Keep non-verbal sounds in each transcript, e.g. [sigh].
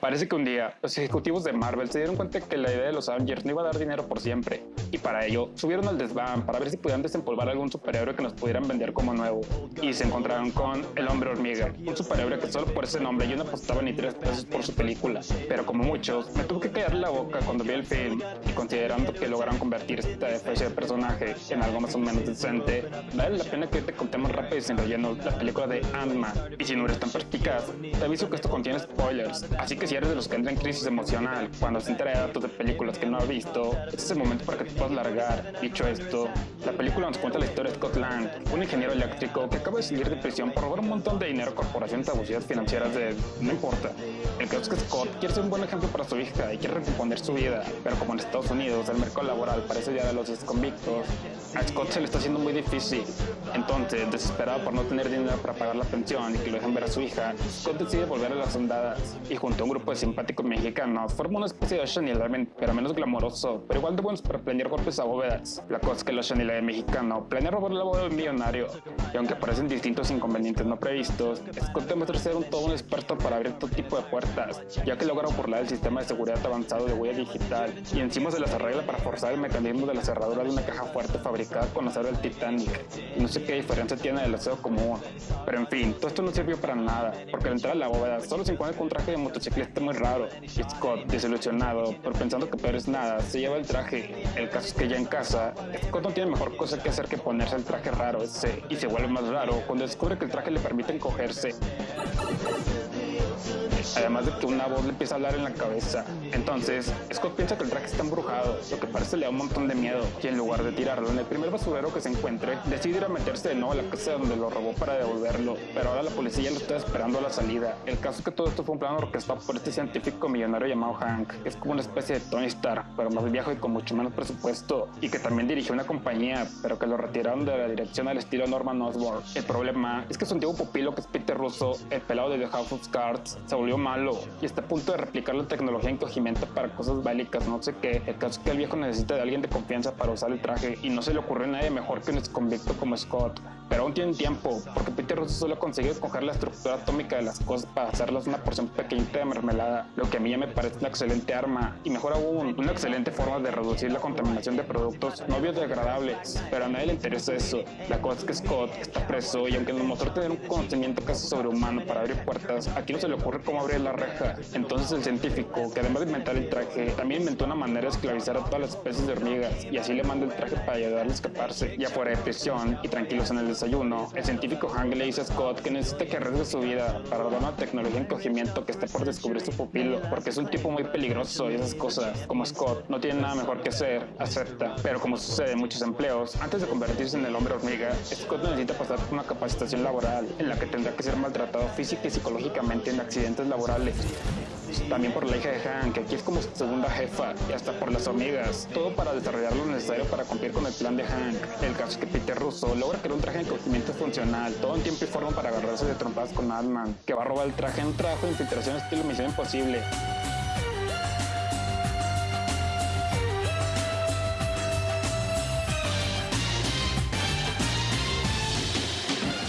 Parece que un día los ejecutivos de Marvel se dieron cuenta que la idea de los Avengers no iba a dar dinero por siempre, y para ello subieron al desván para ver si podían desempolvar algún superhéroe que nos pudieran vender como nuevo, y se encontraron con El Hombre Hormiga, un superhéroe que solo por ese nombre yo no apostaba ni tres pesos por su película, pero como muchos, me tuve que callar la boca cuando vi el film, y considerando que lograron convertir esta especie de personaje en algo más o menos decente, vale la pena que te contemos rápido y sin relleno la película de Ant-Man, y si no eres tan perspicaz, te aviso que esto contiene spoilers, así que si eres de los que entran en crisis emocional cuando se entera de datos de películas que no ha visto, este es el momento para que te puedas largar. Dicho esto, la película nos cuenta la historia de Scott Lang, un ingeniero eléctrico que acaba de salir de prisión por robar un montón de dinero a corporaciones abusivas financieras de... no importa. El caso es que Scott quiere ser un buen ejemplo para su hija y quiere recomponer su vida, pero como en Estados Unidos el mercado laboral parece ya de los convictos, a Scott se le está haciendo muy difícil. Entonces, desesperado por no tener dinero para pagar la pensión y que lo dejen ver a su hija, Scott decide volver a las ondadas y junto a un grupo de simpáticos mexicanos forma una especie de Ocean Eleven, pero menos glamoroso, pero igual de buenos para planear golpes a bóvedas. La cosa es que el Ocean Eleven mexicano planea robar la boda de un millonario, y aunque aparecen distintos inconvenientes no previstos, Scott demuestra ser un todo un experto para abrir todo tipo de puertas, ya que logra burlar el sistema de seguridad avanzado de huella digital, y encima se las arregla para forzar el mecanismo de la cerradura de una caja fuerte fabricada con acero del Titanic, y no sé qué diferencia tiene del acero común. Pero en fin, todo esto no sirvió para nada, porque al entrar a la bóveda solo se encuentra con un traje de motociclista muy raro, y Scott, desilusionado, por pensando que peor es nada, se lleva el traje. El caso es que ya en casa, Scott no tiene mejor cosa que hacer que ponerse el traje raro ese, y se vuelve más raro cuando descubre que el traje le permite encogerse. Además de que una voz le empieza a hablar en la cabeza. Entonces, Scott piensa que el traje está embrujado, lo que parece le da un montón de miedo, y en lugar de tirarlo en el primer basurero que se encuentre, decide ir a meterse de nuevo a la casa donde lo robó para devolverlo, pero ahora la policía lo está esperando a la salida. El caso es que todo esto fue un plan orquestado por este científico millonario llamado Hank, que es como una especie de Tony Stark, pero más viejo y con mucho menos presupuesto, y que también dirigió una compañía, pero que lo retiraron de la dirección al estilo Norman Osborn. El problema es que su antiguo pupilo, que es Peter Russo, el pelado de The House of Cards, se volvió malo y está a punto de replicar la tecnología encogimiento para cosas bélicas, no sé qué. El caso es que el viejo necesita de alguien de confianza para usar el traje y no se le ocurre a nadie mejor que un ex convicto como Scott. Pero aún tienen tiempo, porque Peter Russo solo ha conseguido coger la estructura atómica de las cosas para hacerlas una porción pequeñita de mermelada, lo que a mí ya me parece una excelente arma y mejor aún, una excelente forma de reducir la contaminación de productos no biodegradables. Pero a nadie le interesa eso. La cosa es que Scott está preso y aunque nos mostró tener un conocimiento casi sobrehumano para abrir puertas, aquí no se le ocurre cómo abrir la reja. Entonces el científico, que además de inventar el traje, también inventó una manera de esclavizar a todas las especies de hormigas y así le manda el traje para ayudarle a escaparse. Ya fuera de prisión y tranquilos en el desayuno, el científico Hank le dice a Scott que necesita que arriesgue su vida para robar una tecnología de encogimiento que está por descubrir su pupilo, porque es un tipo muy peligroso y esas cosas. Como Scott no tiene nada mejor que hacer, acepta. Pero como sucede en muchos empleos, antes de convertirse en el hombre hormiga, Scott necesita pasar por una capacitación laboral en la que tendrá que ser maltratado física y psicológicamente en accidentes laborales también por la hija de Hank, que aquí es como su segunda jefa, y hasta por las hormigas, todo para desarrollar lo necesario para cumplir con el plan de Hank. El caso es que Peter Russo logra crear un traje de encogimiento funcional, todo en tiempo y forma para agarrarse de trompadas con Ant-Man, que va a robar el traje en un trabajo de infiltración estilo Misión Imposible.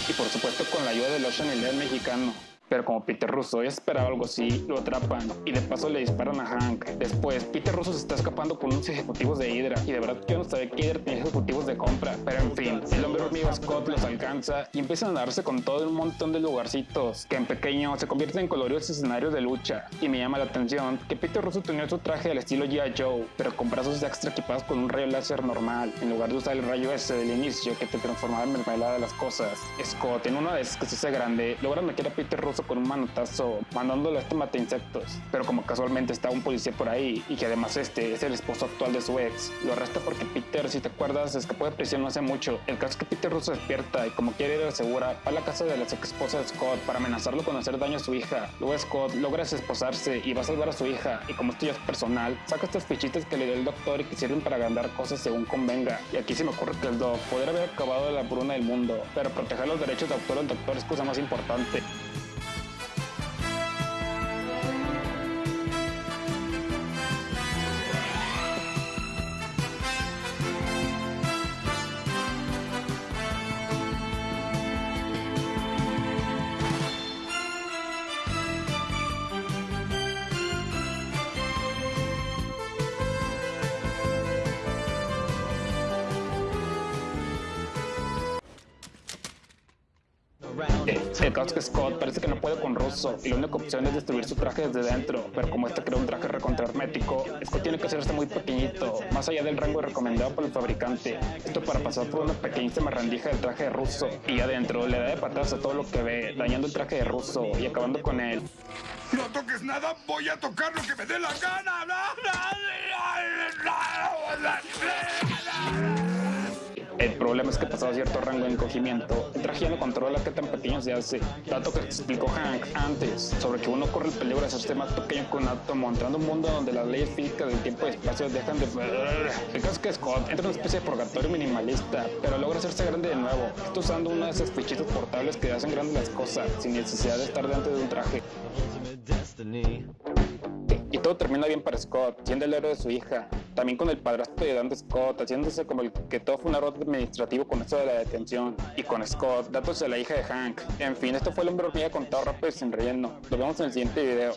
Y por supuesto con la ayuda del Ocean Eleven mexicano. Pero como Peter Russo ya esperaba algo así, lo atrapan y de paso le disparan a Hank. Después, Peter Russo se está escapando con unos ejecutivos de Hydra y de verdad yo no sabía que Hydra tenía ejecutivos de compra. Pero en fin, el hombre hormiga Scott los alcanza y empiezan a darse con todo un montón de lugarcitos que en pequeño se convierten en coloridos escenarios de lucha. Y me llama la atención que Peter Russo tenía su traje del estilo G.I. Joe, pero con brazos extra equipados con un rayo láser normal, en lugar de usar el rayo ese del inicio que te transformaba en mermelada de las cosas. Scott, en una vez que se hace grande, logra meter a Peter Russo con un manotazo mandándolo a este mata insectos. Pero como casualmente está un policía por ahí y que además este es el esposo actual de su ex, lo arresta porque Peter, si te acuerdas, escapó de prisión no hace mucho. El caso es que Peter Russo despierta y como quiere ir a segura, va a la casa de la ex esposa de Scott para amenazarlo con hacer daño a su hija. Luego Scott logra desesposarse y va a salvar a su hija y como esto ya es personal, saca estas fichitas que le dio el doctor y que sirven para agrandar cosas según convenga. Y aquí se me ocurre que el doc podría haber acabado la bruna del mundo, pero proteger los derechos de autor del doctor es cosa más importante. El Scott parece que no puede con Russo y la única opción es destruir su traje desde dentro, pero como este crea un traje recontra hermético, Scott tiene que hacerse muy pequeñito, más allá del rango recomendado por el fabricante. Esto para pasar por una pequeñísima rendija del traje de Russo y adentro le da de patadas a todo lo que ve, dañando el traje de Russo y acabando con él. No toques nada, voy a tocar lo que me dé la gana. El problema es que pasado cierto rango de encogimiento, el traje ya no controla qué tan pequeño se hace. Dato que explicó Hank antes, sobre que uno corre el peligro de hacerse más pequeño que un átomo, entrando un mundo donde las leyes físicas del tiempo y espacio dejan de... [laughs] El caso es que Scott entra en una especie de purgatorio minimalista, pero logra hacerse grande de nuevo. Está usando uno de esos fichitos portables que hacen grandes las cosas, sin necesidad de estar delante de un traje. Todo termina bien para Scott, siendo el héroe de su hija. También con el padrastro de Dan Scott, haciéndose como el que todo fue un error administrativo con esto de la detención. Y con Scott, datos de la hija de Hank. En fin, esto fue el hombre hormiga contado rápido y sin relleno. Nos vemos en el siguiente video.